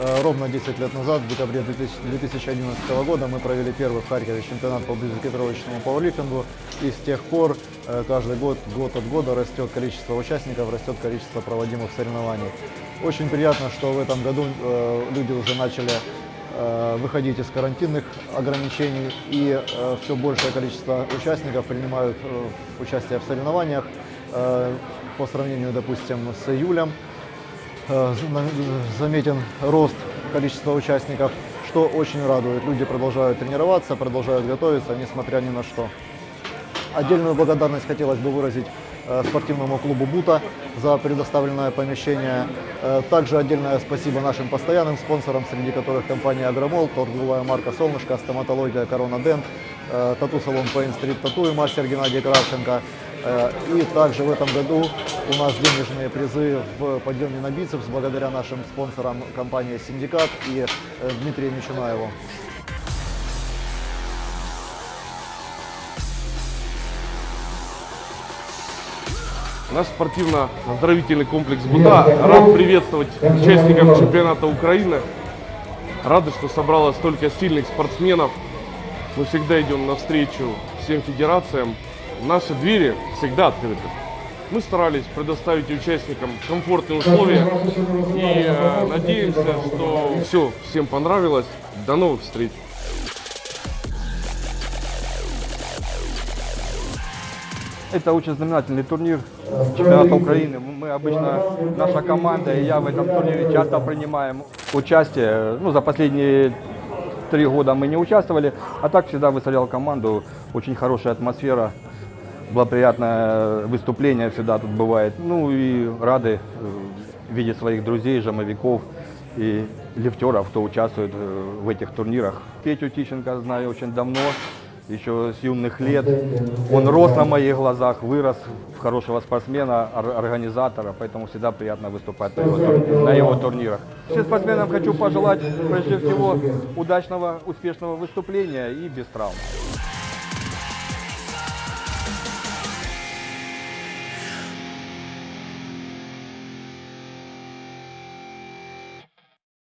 Э, ровно 10 лет назад, в декабре 2011 года, мы провели первый в Харькове чемпионат по близокитировочному пауэрлифтингу. И с тех пор э, каждый год, год от года растет количество участников, растет количество проводимых соревнований. Очень приятно, что в этом году э, люди уже начали выходить из карантинных ограничений и э, все большее количество участников принимают э, участие в соревнованиях. Э, По сравнению, допустим, с июлем э, за- заметен рост количества участников, что очень радует. Люди продолжают тренироваться, продолжают готовиться, несмотря ни на что. Отдельную благодарность хотелось бы выразить э, спортивному клубу «Бута» за предоставленное помещение. Э, Также отдельное спасибо нашим постоянным спонсорам, среди которых компания «Агромол», торговая марка «Солнышко», стоматология «Корона Дент», э, тату-салон Pain Street Tattoo и мастер Геннадий Кравченко. Э, И также в этом году у нас денежные призы в подъеме на бицепс благодаря нашим спонсорам компании «Синдикат» и э, Дмитрию Мичунаеву. Наш спортивно-оздоровительный комплекс «Бута» рад приветствовать участников чемпионата Украины. Рады, что собралось столько сильных спортсменов. Мы всегда идем навстречу всем федерациям. Наши двери всегда открыты. Мы старались предоставить участникам комфортные условия и э, надеемся, что все всем понравилось. До новых встреч! Это очень знаменательный турнир чемпионата Украины. Мы обычно, наша команда и я в этом турнире часто принимаем участие. Ну, за последние три года мы не участвовали, а так всегда выставлял команду. Очень хорошая атмосфера, благоприятное выступление всегда тут бывает. Ну и рады э, видеть своих друзей, жамовиков и лифтеров, кто участвует э, в этих турнирах. Петю Тищенко знаю очень давно, еще с юных лет. Он рос на моих глазах, вырос в хорошего спортсмена, ор- организатора, поэтому всегда приятно выступать на его, на его турнирах. Всем спортсменам хочу пожелать, прежде всего, удачного, успешного выступления и без травм.